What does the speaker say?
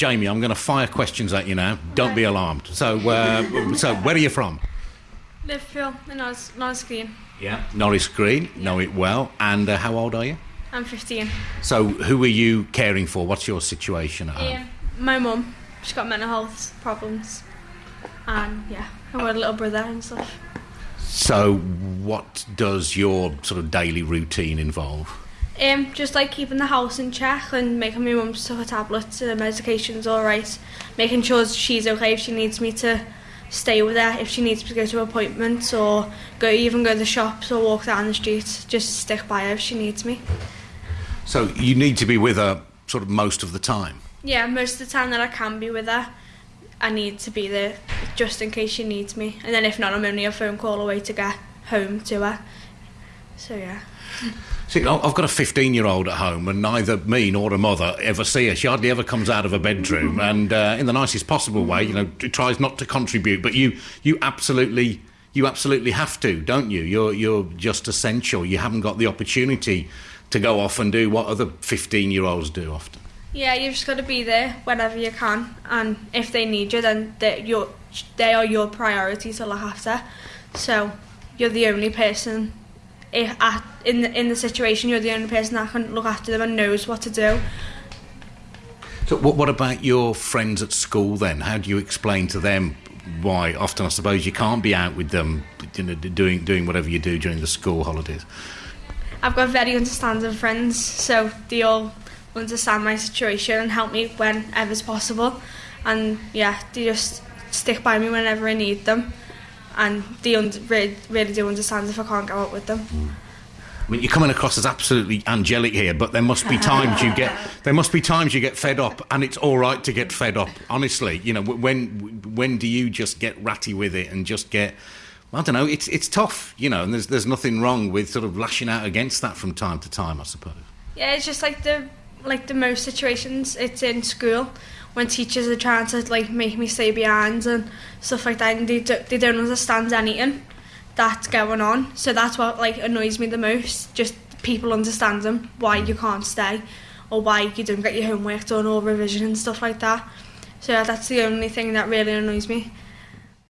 Jamie, I'm going to fire questions at you now. Don't be alarmed. So, uh, so where are you from? Liverpool in Norris, Norris Green. Yeah. Norris Green. Know it well. And uh, how old are you? I'm 15. So, who are you caring for? What's your situation at home? Um, my mum, she's got mental health problems. And yeah, I've got a little brother and stuff. So, what does your sort of daily routine involve? Um, just like keeping the house in check and making my mum stuff her tablets and medication's alright. Making sure she's okay if she needs me to stay with her, if she needs to go to appointments or go even go to the shops or walk down the street. Just stick by her if she needs me. So, you need to be with her sort of most of the time. Yeah, most of the time that I can be with her, I need to be there just in case she needs me. And then if not, I'm only a phone call away to get home to her. So yeah. See, I've got a 15 year old at home, and neither me nor her mother ever see her. She hardly ever comes out of her bedroom, and uh, in the nicest possible way, you know, tries not to contribute. But you, you absolutely, you absolutely have to, don't you? You're, you're just essential. You haven't got the opportunity to go off and do what other 15 year olds do often. Yeah, you've just got to be there whenever you can, and if they need you, then they, you're, they are your priority to look after. So you're the only person if at, in the in the situation. You're the only person that can look after them and knows what to do. So, what, what about your friends at school then? How do you explain to them why often, I suppose, you can't be out with them, you know, doing doing whatever you do during the school holidays? I've got very understanding friends, so they all understand my situation and help me whenever's possible. And yeah, they just stick by me whenever I need them. And they un- really, really do understand if I can't go out with them. I mean, you're coming across as absolutely angelic here, but there must be times you get there must be times you get fed up, and it's all right to get fed up. Honestly, you know, when when do you just get ratty with it and just get I don't know. It's it's tough, you know, and there's there's nothing wrong with sort of lashing out against that from time to time, I suppose. Yeah, it's just like the like the most situations it's in school when teachers are trying to like make me stay behind and stuff like that and they, do, they don't understand anything that's going on. So that's what like annoys me the most just people understanding why you can't stay or why you don't get your homework done or revision and stuff like that. So yeah, that's the only thing that really annoys me.